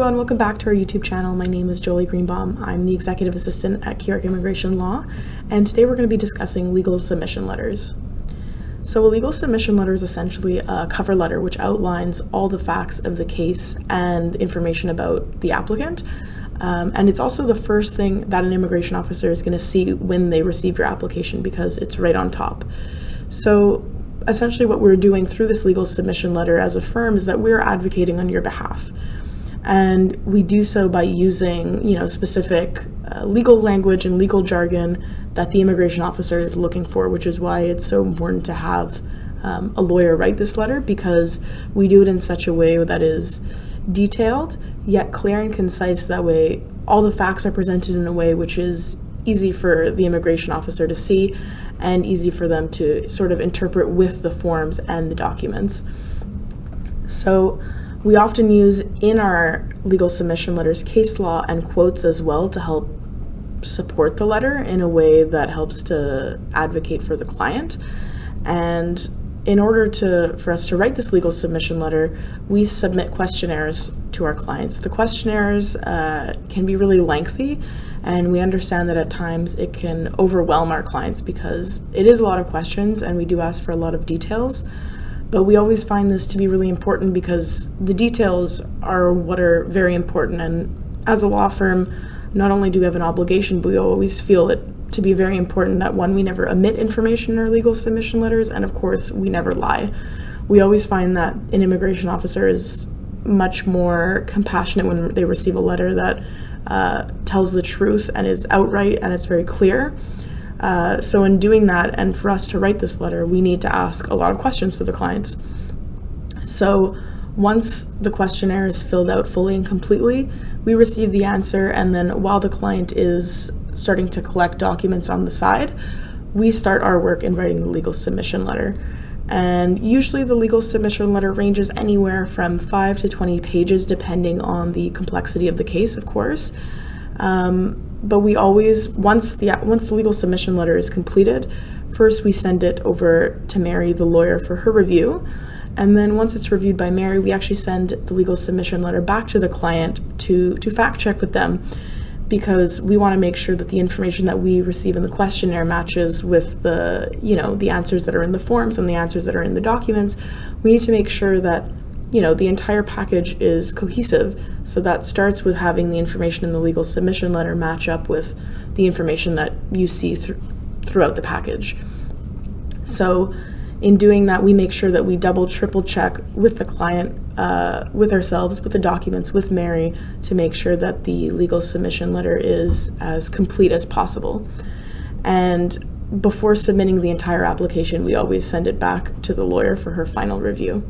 everyone, welcome back to our YouTube channel. My name is Jolie Greenbaum. I'm the Executive Assistant at Keyork Immigration Law, and today we're going to be discussing legal submission letters. So a legal submission letter is essentially a cover letter which outlines all the facts of the case and information about the applicant. Um, and it's also the first thing that an immigration officer is going to see when they receive your application because it's right on top. So essentially what we're doing through this legal submission letter as a firm is that we're advocating on your behalf. And we do so by using, you know, specific uh, legal language and legal jargon that the immigration officer is looking for, which is why it's so important to have um, a lawyer write this letter because we do it in such a way that is detailed yet clear and concise. That way, all the facts are presented in a way which is easy for the immigration officer to see and easy for them to sort of interpret with the forms and the documents. So we often use in our legal submission letters case law and quotes as well to help support the letter in a way that helps to advocate for the client. And in order to for us to write this legal submission letter, we submit questionnaires to our clients. The questionnaires uh, can be really lengthy, and we understand that at times it can overwhelm our clients because it is a lot of questions and we do ask for a lot of details. But we always find this to be really important because the details are what are very important. And as a law firm, not only do we have an obligation, but we always feel it to be very important that one, we never omit information in our legal submission letters, and of course, we never lie. We always find that an immigration officer is much more compassionate when they receive a letter that uh, tells the truth and is outright and it's very clear. Uh, so in doing that, and for us to write this letter, we need to ask a lot of questions to the clients. So once the questionnaire is filled out fully and completely, we receive the answer, and then while the client is starting to collect documents on the side, we start our work in writing the legal submission letter. And usually the legal submission letter ranges anywhere from 5 to 20 pages depending on the complexity of the case, of course. Um, but we always, once the, once the legal submission letter is completed, first we send it over to Mary, the lawyer, for her review. And then once it's reviewed by Mary, we actually send the legal submission letter back to the client to, to fact check with them because we want to make sure that the information that we receive in the questionnaire matches with the, you know, the answers that are in the forms and the answers that are in the documents. We need to make sure that, you know, the entire package is cohesive. So that starts with having the information in the legal submission letter match up with the information that you see th throughout the package. So in doing that, we make sure that we double, triple check with the client, uh, with ourselves, with the documents, with Mary, to make sure that the legal submission letter is as complete as possible. And before submitting the entire application, we always send it back to the lawyer for her final review.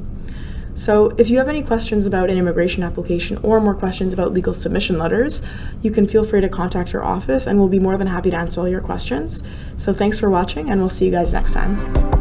So if you have any questions about an immigration application or more questions about legal submission letters, you can feel free to contact your office and we'll be more than happy to answer all your questions. So thanks for watching and we'll see you guys next time.